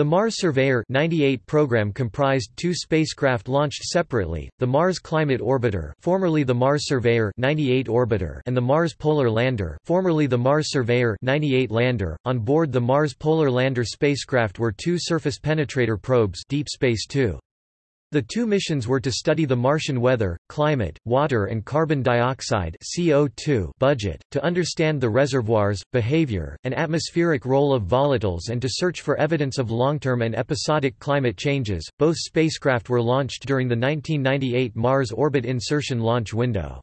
The Mars Surveyor 98 program comprised two spacecraft launched separately, the Mars Climate Orbiter formerly the Mars Surveyor 98 Orbiter and the Mars Polar Lander formerly the Mars Surveyor 98 Lander. On board the Mars Polar Lander spacecraft were two surface penetrator probes Deep Space 2. The two missions were to study the Martian weather, climate, water and carbon dioxide CO2 budget, to understand the reservoirs, behavior, and atmospheric role of volatiles and to search for evidence of long-term and episodic climate changes. Both spacecraft were launched during the 1998 Mars orbit insertion launch window.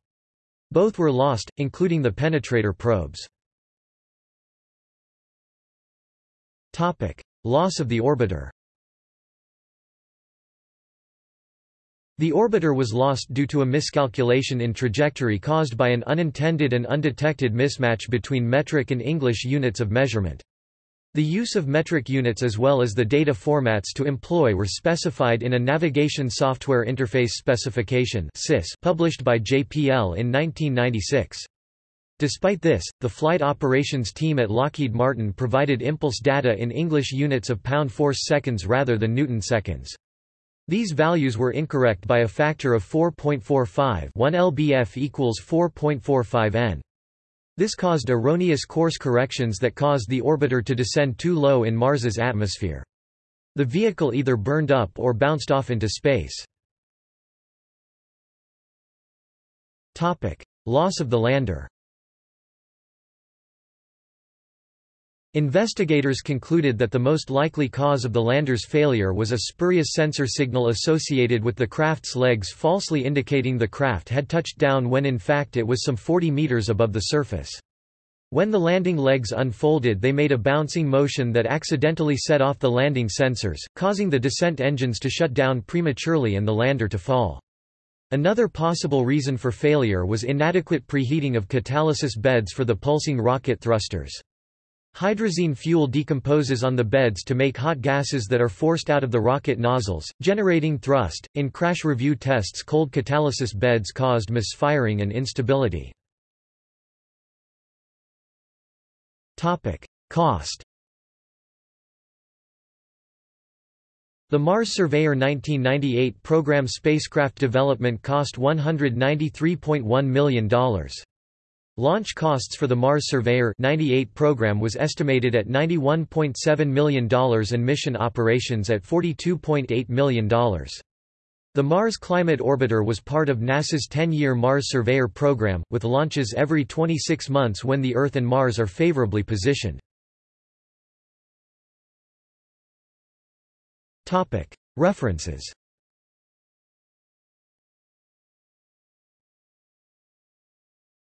Both were lost, including the penetrator probes. Topic: Loss of the orbiter. The orbiter was lost due to a miscalculation in trajectory caused by an unintended and undetected mismatch between metric and English units of measurement. The use of metric units as well as the data formats to employ were specified in a Navigation Software Interface Specification published by JPL in 1996. Despite this, the flight operations team at Lockheed Martin provided impulse data in English units of pound force seconds rather than Newton seconds. These values were incorrect by a factor of 4.45 1 lbf equals 4.45 n. This caused erroneous course corrections that caused the orbiter to descend too low in Mars's atmosphere. The vehicle either burned up or bounced off into space. Loss of the lander Investigators concluded that the most likely cause of the lander's failure was a spurious sensor signal associated with the craft's legs falsely indicating the craft had touched down when in fact it was some 40 meters above the surface. When the landing legs unfolded they made a bouncing motion that accidentally set off the landing sensors, causing the descent engines to shut down prematurely and the lander to fall. Another possible reason for failure was inadequate preheating of catalysis beds for the pulsing rocket thrusters. Hydrazine fuel decomposes on the beds to make hot gases that are forced out of the rocket nozzles, generating thrust. In crash review tests, cold catalysis beds caused misfiring and instability. Topic: Cost. The Mars Surveyor 1998 program spacecraft development cost $193.1 million. Launch costs for the Mars Surveyor 98 program was estimated at $91.7 million and mission operations at $42.8 million. The Mars Climate Orbiter was part of NASA's 10-year Mars Surveyor program, with launches every 26 months when the Earth and Mars are favorably positioned. References